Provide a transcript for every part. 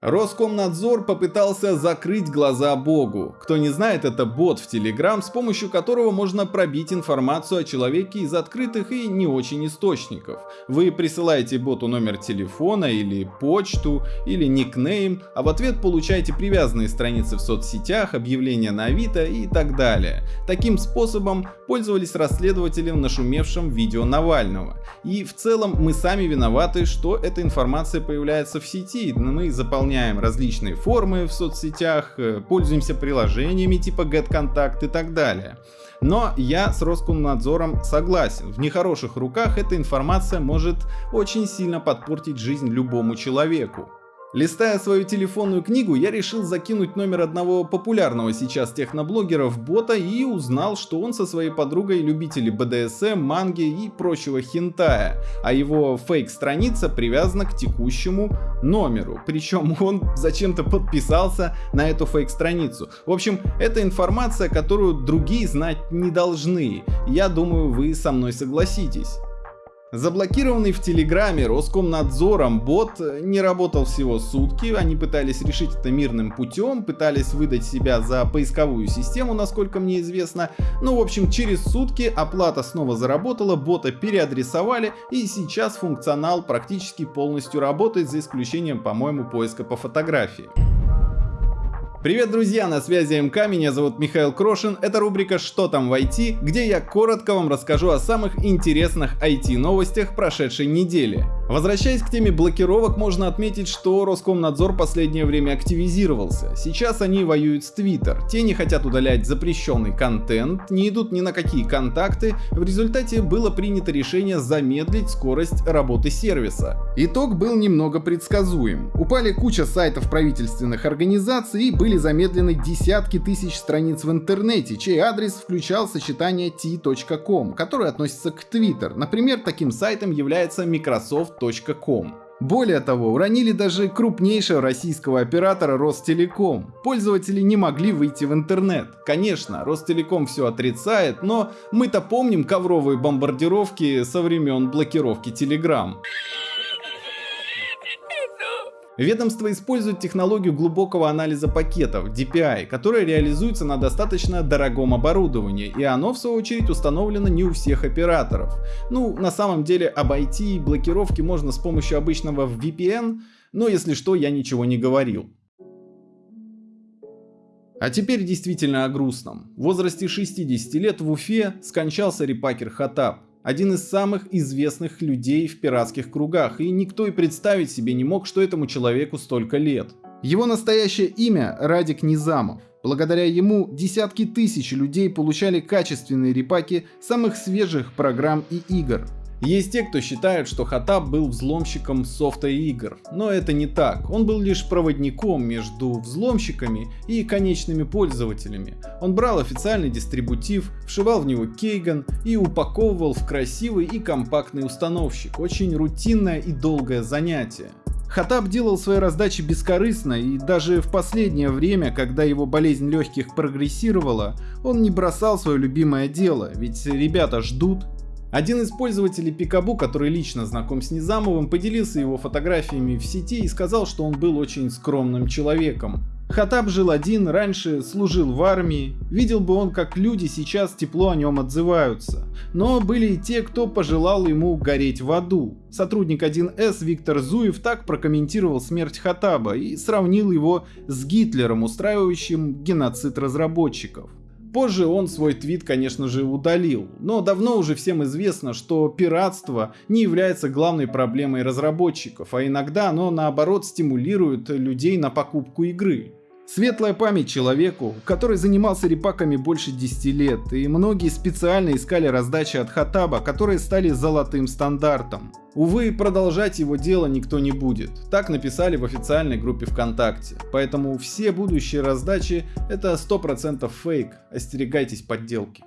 Роскомнадзор попытался закрыть глаза Богу. Кто не знает, это бот в Telegram, с помощью которого можно пробить информацию о человеке из открытых и не очень источников. Вы присылаете боту номер телефона или почту или никнейм, а в ответ получаете привязанные страницы в соцсетях, объявления на Авито и так далее. Таким способом пользовались расследователи в нашумевшем видео Навального. И в целом мы сами виноваты, что эта информация появляется в сети, мы заполняем заполняем различные формы в соцсетях, э, пользуемся приложениями типа GetContact и так далее. Но я с Роскомнадзором согласен, в нехороших руках эта информация может очень сильно подпортить жизнь любому человеку. Листая свою телефонную книгу, я решил закинуть номер одного популярного сейчас техноблогера в бота и узнал, что он со своей подругой любители БДСМ, манги и прочего хентая, а его фейк-страница привязана к текущему номеру. Причем он зачем-то подписался на эту фейк-страницу. В общем, это информация, которую другие знать не должны. Я думаю, вы со мной согласитесь. Заблокированный в Телеграме Роскомнадзором бот не работал всего сутки, они пытались решить это мирным путем, пытались выдать себя за поисковую систему, насколько мне известно. Ну, в общем, через сутки оплата снова заработала, бота переадресовали и сейчас функционал практически полностью работает, за исключением, по-моему, поиска по фотографии. Привет, друзья, на связи МК, меня зовут Михаил Крошин, это рубрика «Что там в IT», где я коротко вам расскажу о самых интересных IT-новостях прошедшей недели. Возвращаясь к теме блокировок, можно отметить, что Роскомнадзор последнее время активизировался. Сейчас они воюют с Twitter. Те не хотят удалять запрещенный контент, не идут ни на какие контакты. В результате было принято решение замедлить скорость работы сервиса. Итог был немного предсказуем. Упали куча сайтов правительственных организаций и были замедлены десятки тысяч страниц в интернете, чей адрес включал сочетание t.com, который относится к Twitter. Например, таким сайтом является Microsoft Ростелеком.ком. Более того, уронили даже крупнейшего российского оператора Ростелеком. Пользователи не могли выйти в интернет. Конечно, Ростелеком все отрицает, но мы-то помним ковровые бомбардировки со времен блокировки Telegram. Ведомство использует технологию глубокого анализа пакетов DPI, которая реализуется на достаточно дорогом оборудовании, и оно в свою очередь установлено не у всех операторов. Ну, на самом деле обойти блокировки можно с помощью обычного VPN, но если что, я ничего не говорил. А теперь действительно о грустном. В возрасте 60 лет в Уфе скончался репакер Хатаб один из самых известных людей в пиратских кругах, и никто и представить себе не мог, что этому человеку столько лет. Его настоящее имя Радик Низамов. Благодаря ему десятки тысяч людей получали качественные репаки самых свежих программ и игр. Есть те, кто считает, что Хатаб был взломщиком софта игр, но это не так. Он был лишь проводником между взломщиками и конечными пользователями. Он брал официальный дистрибутив, вшивал в него кейган и упаковывал в красивый и компактный установщик. Очень рутинное и долгое занятие. Хатаб делал свои раздачи бескорыстно, и даже в последнее время, когда его болезнь легких прогрессировала, он не бросал свое любимое дело, ведь ребята ждут, один из пользователей Пикабу, который лично знаком с Низамовым, поделился его фотографиями в сети и сказал, что он был очень скромным человеком. Хатаб жил один, раньше служил в армии, видел бы он, как люди сейчас тепло о нем отзываются. Но были и те, кто пожелал ему гореть в аду. Сотрудник 1С Виктор Зуев так прокомментировал смерть Хатаба и сравнил его с Гитлером, устраивающим геноцид разработчиков. Позже он свой твит, конечно же, удалил, но давно уже всем известно, что пиратство не является главной проблемой разработчиков, а иногда оно наоборот стимулирует людей на покупку игры. Светлая память человеку, который занимался репаками больше 10 лет, и многие специально искали раздачи от Хатаба, которые стали золотым стандартом. Увы, продолжать его дело никто не будет. Так написали в официальной группе ВКонтакте. Поэтому все будущие раздачи это 100% фейк, остерегайтесь подделки.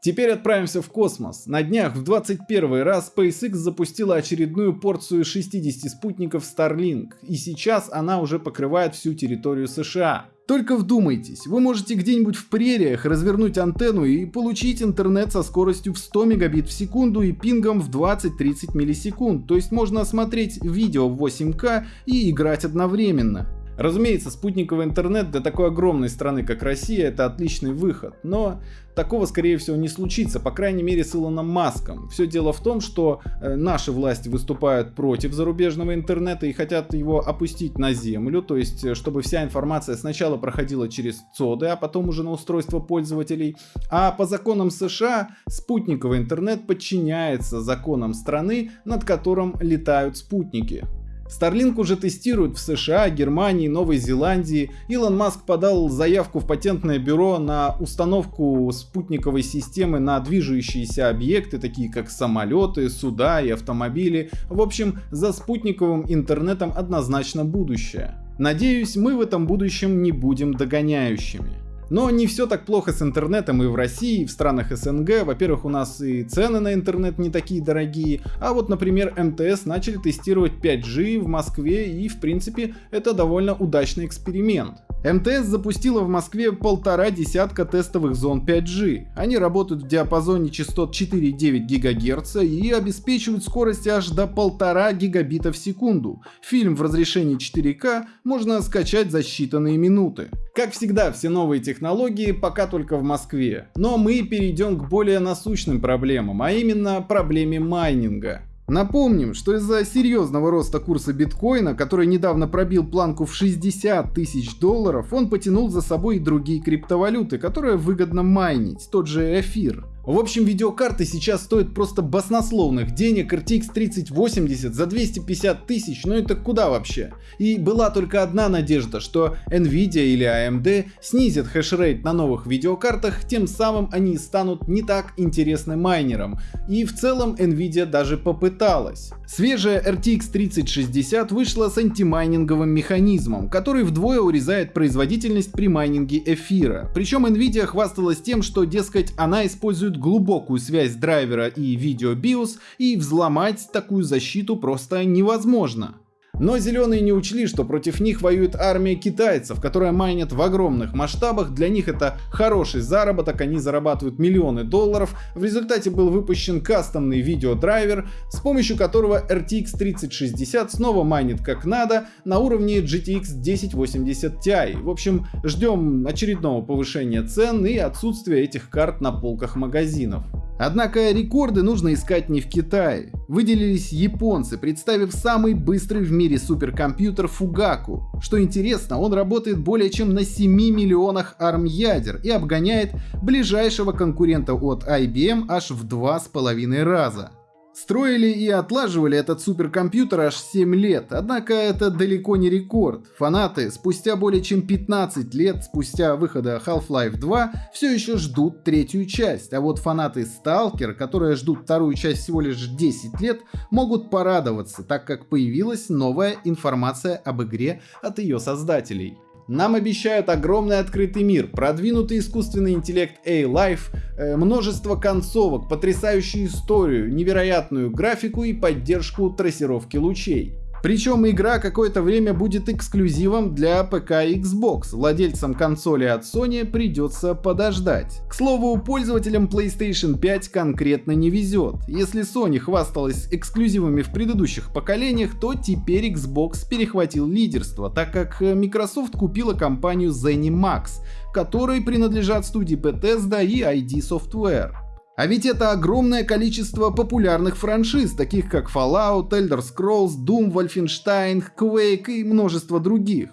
Теперь отправимся в космос. На днях в 21 раз SpaceX запустила очередную порцию 60 спутников Starlink, и сейчас она уже покрывает всю территорию США. Только вдумайтесь, вы можете где-нибудь в прериях развернуть антенну и получить интернет со скоростью в 100 мегабит в секунду и пингом в 20-30 миллисекунд, то есть можно смотреть видео в 8К и играть одновременно. Разумеется, спутниковый интернет для такой огромной страны, как Россия, это отличный выход, но такого, скорее всего, не случится, по крайней мере, с Илоном Маском. Все дело в том, что э, наши власти выступают против зарубежного интернета и хотят его опустить на землю, то есть, э, чтобы вся информация сначала проходила через ЦОДы, а потом уже на устройство пользователей. А по законам США спутниковый интернет подчиняется законам страны, над которым летают спутники. Starlink уже тестируют в США, Германии, Новой Зеландии. Илон Маск подал заявку в патентное бюро на установку спутниковой системы на движущиеся объекты, такие как самолеты, суда и автомобили. В общем, за спутниковым интернетом однозначно будущее. Надеюсь, мы в этом будущем не будем догоняющими. Но не все так плохо с интернетом и в России, и в странах СНГ. Во-первых, у нас и цены на интернет не такие дорогие. А вот, например, МТС начали тестировать 5G в Москве и, в принципе, это довольно удачный эксперимент. МТС запустила в Москве полтора десятка тестовых зон 5G. Они работают в диапазоне частот 4,9 ГГц и обеспечивают скорость аж до 1,5 гигабита в секунду. Фильм в разрешении 4К можно скачать за считанные минуты. Как всегда, все новые технологии пока только в Москве. Но мы перейдем к более насущным проблемам, а именно проблеме майнинга. Напомним, что из-за серьезного роста курса биткоина, который недавно пробил планку в 60 тысяч долларов, он потянул за собой и другие криптовалюты, которые выгодно майнить, тот же эфир. В общем, видеокарты сейчас стоят просто баснословных денег, RTX 3080 за 250 тысяч, ну это куда вообще? И была только одна надежда, что Nvidia или AMD снизят хешрейт на новых видеокартах, тем самым они станут не так интересны майнерам. И в целом Nvidia даже попыталась. Свежая RTX 3060 вышла с антимайнинговым механизмом, который вдвое урезает производительность при майнинге эфира. Причем Nvidia хвасталась тем, что, дескать, она использует глубокую связь драйвера и видео BIOS, и взломать такую защиту просто невозможно. Но зеленые не учли, что против них воюет армия китайцев, которая майнит в огромных масштабах, для них это хороший заработок, они зарабатывают миллионы долларов. В результате был выпущен кастомный видеодрайвер, с помощью которого RTX 3060 снова майнит как надо на уровне GTX 1080 Ti. В общем, ждем очередного повышения цен и отсутствия этих карт на полках магазинов. Однако рекорды нужно искать не в Китае. Выделились японцы, представив самый быстрый в мире суперкомпьютер Fugaku. Что интересно, он работает более чем на 7 миллионах ARM ядер и обгоняет ближайшего конкурента от IBM аж в 2,5 раза. Строили и отлаживали этот суперкомпьютер аж 7 лет, однако это далеко не рекорд. Фанаты спустя более чем 15 лет спустя выхода Half-Life 2 все еще ждут третью часть, а вот фанаты Stalker, которые ждут вторую часть всего лишь 10 лет, могут порадоваться, так как появилась новая информация об игре от ее создателей. Нам обещают огромный открытый мир, продвинутый искусственный интеллект A-Life, э, множество концовок, потрясающую историю, невероятную графику и поддержку трассировки лучей. Причем игра какое-то время будет эксклюзивом для ПК и Xbox, владельцам консоли от Sony придется подождать. К слову, пользователям PlayStation 5 конкретно не везет. Если Sony хвасталась эксклюзивами в предыдущих поколениях, то теперь Xbox перехватил лидерство, так как Microsoft купила компанию ZeniMax, которой принадлежат студии Bethesda и ID Software. А ведь это огромное количество популярных франшиз, таких как Fallout, Elder Scrolls, Doom, Wolfenstein, Quake и множество других.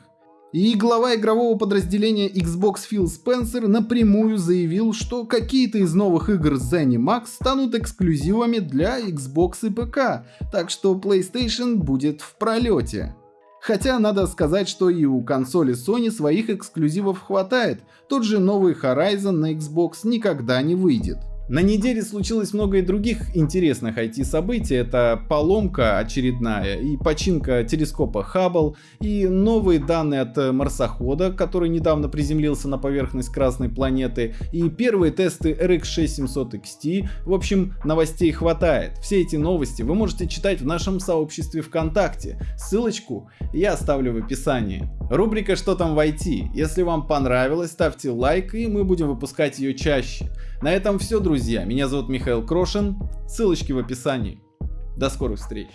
И глава игрового подразделения Xbox Phil Spencer напрямую заявил, что какие-то из новых игр ZeniMax станут эксклюзивами для Xbox и ПК, так что PlayStation будет в пролете. Хотя надо сказать, что и у консоли Sony своих эксклюзивов хватает, тот же новый Horizon на Xbox никогда не выйдет. На неделе случилось много и других интересных IT-событий. Это поломка очередная и починка телескопа Хаббл, и новые данные от марсохода, который недавно приземлился на поверхность Красной планеты, и первые тесты RX 6700 XT. В общем, новостей хватает. Все эти новости вы можете читать в нашем сообществе ВКонтакте. Ссылочку я оставлю в описании. Рубрика «Что там в IT?». Если вам понравилось, ставьте лайк, и мы будем выпускать ее чаще. На этом все, друзья. Меня зовут Михаил Крошин. Ссылочки в описании. До скорых встреч.